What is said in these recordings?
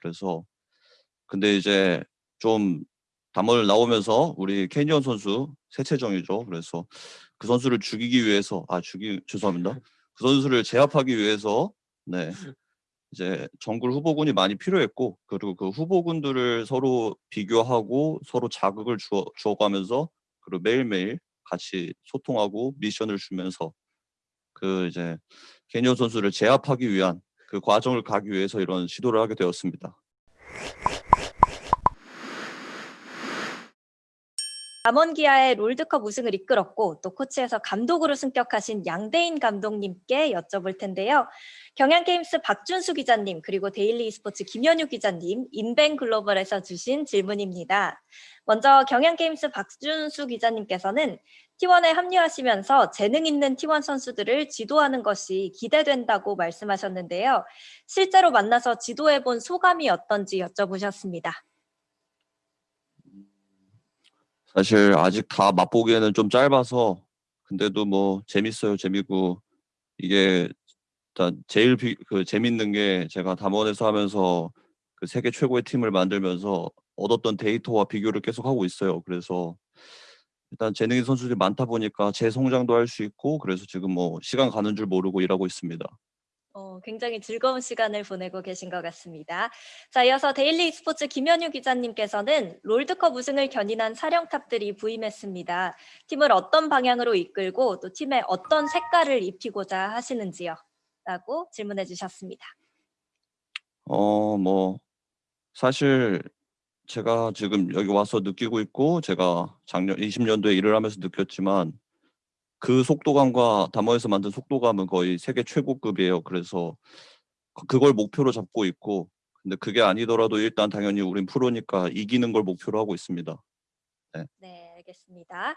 그래서 근데 이제 좀 담원을 나오면서 우리 캐니언 선수 세체정이죠. 그래서 그 선수를 죽이기 위해서 아 죽이 죄송합니다. 그 선수를 제압하기 위해서 네 이제 정글 후보군이 많이 필요했고 그리고 그 후보군들을 서로 비교하고 서로 자극을 주어, 주어가면서 그리고 매일매일 같이 소통하고 미션을 주면서 그 이제 캐니언 선수를 제압하기 위한 그 과정을 가기 위해서 이런 시도를 하게 되었습니다. 담원기아의 롤드컵 우승을 이끌었고 또 코치에서 감독으로 승격하신 양대인 감독님께 여쭤볼 텐데요. 경향게임스 박준수 기자님 그리고 데일리 e스포츠 김현유 기자님 인벤 글로벌에서 주신 질문입니다. 먼저 경향게임스 박준수 기자님께서는 T1에 합류하시면서 재능 있는 T1 선수들을 지도하는 것이 기대된다고 말씀하셨는데요. 실제로 만나서 지도해 본 소감이 어떤지 여쭤보셨습니다. 사실 아직 다 맛보기에는 좀 짧아서 근데도 뭐 재밌어요 재미고 이게 일단 제일 비, 그 재밌는 게 제가 담원에서 하면서 그 세계 최고의 팀을 만들면서 얻었던 데이터와 비교를 계속 하고 있어요 그래서 일단 재능 있는 선수들이 많다 보니까 제 성장도 할 수 있고 그래서 지금 뭐 시간 가는 줄 모르고 일하고 있습니다. 어, 굉장히 즐거운 시간을 보내고 계신 것 같습니다. 자, 이어서 데일리 스포츠 김현유 기자님께서는 롤드컵 우승을 견인한 사령탑들이 부임했습니다. 팀을 어떤 방향으로 이끌고 또 팀에 어떤 색깔을 입히고자 하시는지요? 라고 질문해 주셨습니다. 어, 뭐 사실 제가 지금 여기 와서 느끼고 있고 제가 작년 20년도에 일을 하면서 느꼈지만 그 속도감과 담원에서 만든 속도감은 거의 세계 최고급이에요. 그래서 그걸 목표로 잡고 있고 근데 그게 아니더라도 일단 당연히 우린 프로니까 이기는 걸 목표로 하고 있습니다. 네, 네 알겠습니다.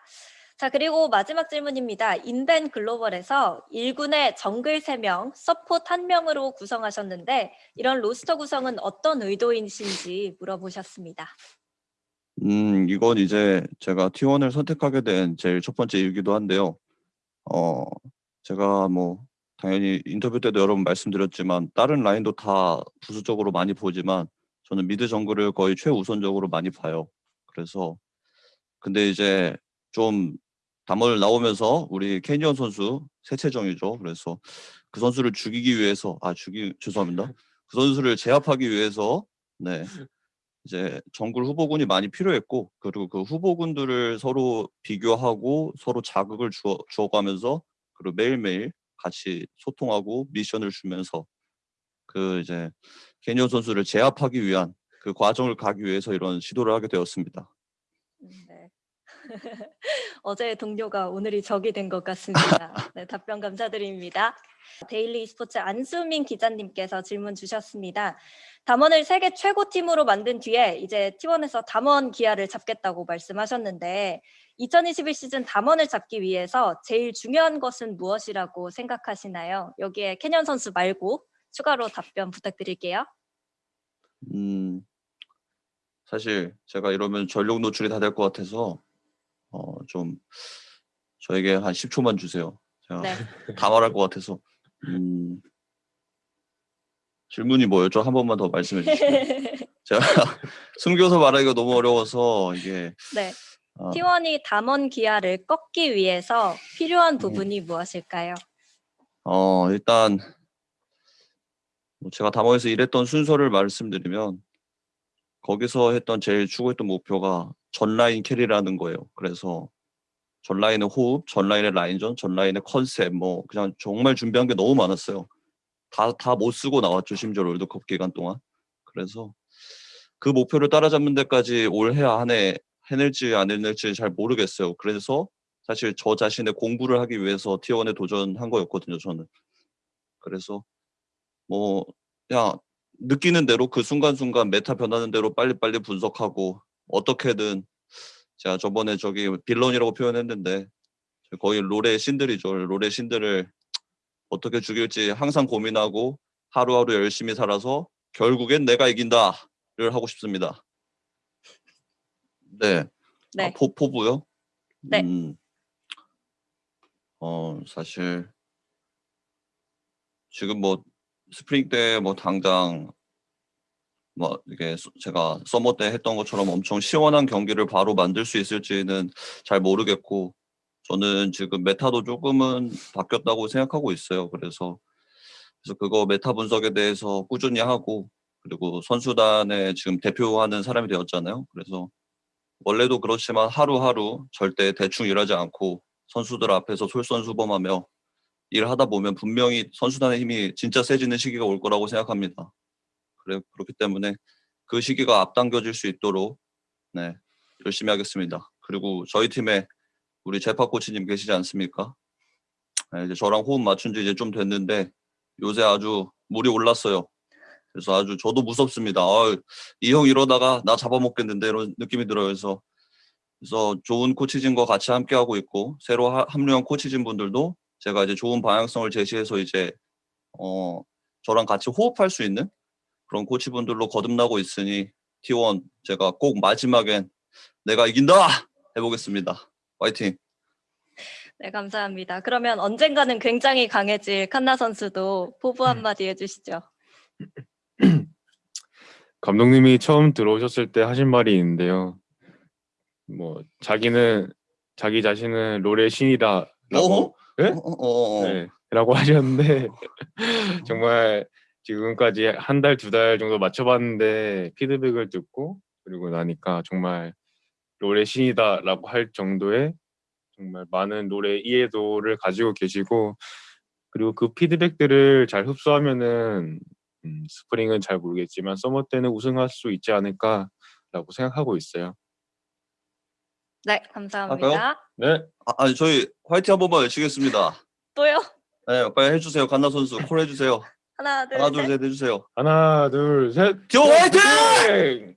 자 그리고 마지막 질문입니다. 인벤 글로벌에서 1군의 정글 3명, 서포트 1명으로 구성하셨는데 이런 roster 구성은 어떤 의도이신지 물어보셨습니다. 음 이건 이제 제가 T1을 선택하게 된 제일 첫 번째 이유기도 한데요. 어 제가 뭐 당연히 인터뷰 때도 여러 번 말씀드렸지만 다른 라인도 다 부수적으로 많이 보지만 저는 미드 정글을 거의 최우선적으로 많이 봐요. 그래서 근데 이제 좀 담을 나오면서 우리 캐니언 선수 세체정이죠. 그래서 그 선수를 죽이기 위해서 아 죽이 죄송합니다. 그 선수를 제압하기 위해서 네 이제 정글 후보군이 많이 필요했고 그리고 그 후보군들을 서로 비교하고 서로 자극을 주어, 주어가면서 그리고 매일매일 같이 소통하고 미션을 주면서 그 이제 캐니언 선수를 제압하기 위한 그 과정을 가기 위해서 이런 시도를 하게 되었습니다. 음, 네. 어제의 동료가 오늘이 적이 된 것 같습니다. 네, 답변 감사드립니다. 데일리 스포츠 안수민 기자님께서 질문 주셨습니다. 담원을 세계 최고팀으로 만든 뒤에 이제 T1에서 담원 기아를 잡겠다고 말씀하셨는데 2021 시즌 담원을 잡기 위해서 제일 중요한 것은 무엇이라고 생각하시나요? 여기에 캐년 선수 말고 추가로 답변 부탁드릴게요. 음, 사실 제가 이러면 전력 노출이 다 될 것 같아서 어, 좀 저에게 한 10초만 주세요. 제가 네. 다 말할 것 같아서. 음, 질문이 뭐였죠? 한 번만 더 말씀해 주시죠. 제가 숨겨서 말하기가 너무 어려워서 이게 네. 어. T1이 담원 기아를 꺾기 위해서 필요한 음. 부분이 음. 무엇일까요? 어 일단 뭐 제가 담원에서 일했던 순서를 말씀드리면 거기서 했던 제일 추구했던 목표가 전라인 carry라는 거예요. 그래서 전라인의 호흡, 전라인의 라인전, 전라인의 컨셉 뭐 그냥 정말 준비한 게 너무 많았어요. 다 다 못 쓰고 나왔죠. 심지어 롤드컵 기간 동안. 그래서 그 목표를 따라잡는 데까지 올해 안에 해낼지 안 해낼지 잘 모르겠어요. 그래서 사실 저 자신의 공부를 하기 위해서 T1에 도전한 거였거든요. 저는. 그래서 뭐 그냥 느끼는 대로 그 순간순간 메타 변하는 대로 빨리빨리 분석하고 어떻게든 제가 저번에 저기 빌런이라고 표현했는데 거의 롤의 신들이죠. 롤의 신들을 어떻게 죽일지 항상 고민하고 하루하루 열심히 살아서 결국엔 내가 이긴다를 하고 싶습니다. 네. 아, 네. 아, 포, 포부요? 네. 음, 어, 사실 지금 뭐 스프링 때 뭐 당장 뭐 이게 서- 제가 서머 때 했던 것처럼 엄청 시원한 경기를 바로 만들 수 있을지는 잘 모르겠고 저는 지금 메타도 조금은 바뀌었다고 생각하고 있어요. 그래서 그래서 그거 메타 분석에 대해서 꾸준히 하고 그리고 선수단에 지금 대표하는 사람이 되었잖아요. 그래서 원래도 그렇지만 하루하루 절대 대충 일하지 않고 선수들 앞에서 솔선수범하며 일하다 보면 분명히 선수단의 힘이 진짜 세지는 시기가 올 거라고 생각합니다. 그래 그렇기 때문에 그 시기가 앞당겨질 수 있도록 네 열심히 하겠습니다. 그리고 저희 팀에 우리 제파 코치님 계시지 않습니까? 네, 이제 저랑 호흡 맞춘 지 이제 좀 됐는데 요새 아주 물이 올랐어요. 그래서 아주 저도 무섭습니다. 이형 이러다가 나 잡아먹겠는데 이런 느낌이 들어요. 그래서 그래서 좋은 코치진과 같이 함께 하고 있고 새로 하- 합류한 코치진 분들도 제가 이제 좋은 방향성을 제시해서 이제 어 저랑 같이 호흡할 수 있는 그런 코치분들로 거듭나고 있으니 T1 제가 꼭 마지막엔 내가 이긴다 해보겠습니다. 화이팅! 네, 감사합니다. 그러면 언젠가는 굉장히 강해질 칸나 선수도 포부 한마디 해주시죠. 감독님이 처음 들어오셨을 때 하신 말이 있는데요. 뭐 자기는 자기 자신은 롤의 신이다라고 예? 어, 어, 어. 네, 라고 하셨는데 정말 지금까지 한 달 두 달 정도 맞춰봤는데 피드백을 듣고 그리고 나니까 정말 롤의 신이다라고 할 정도의 정말 많은 롤의 이해도를 가지고 계시고 그리고 그 피드백들을 잘 흡수하면은 음, 스프링은 잘 모르겠지만 서머 때는 우승할 수 있지 않을까라고 생각하고 있어요. 네, 감사합니다. 네. 아, 아니 저희 화이팅 한 번만 외치겠습니다. 또요? 네, 빨리 해주세요. 칸나 선수 콜 해주세요. 하나, 둘, 하나 둘 셋. 셋 해주세요. 하나 둘 셋. 저 화이팅! 네!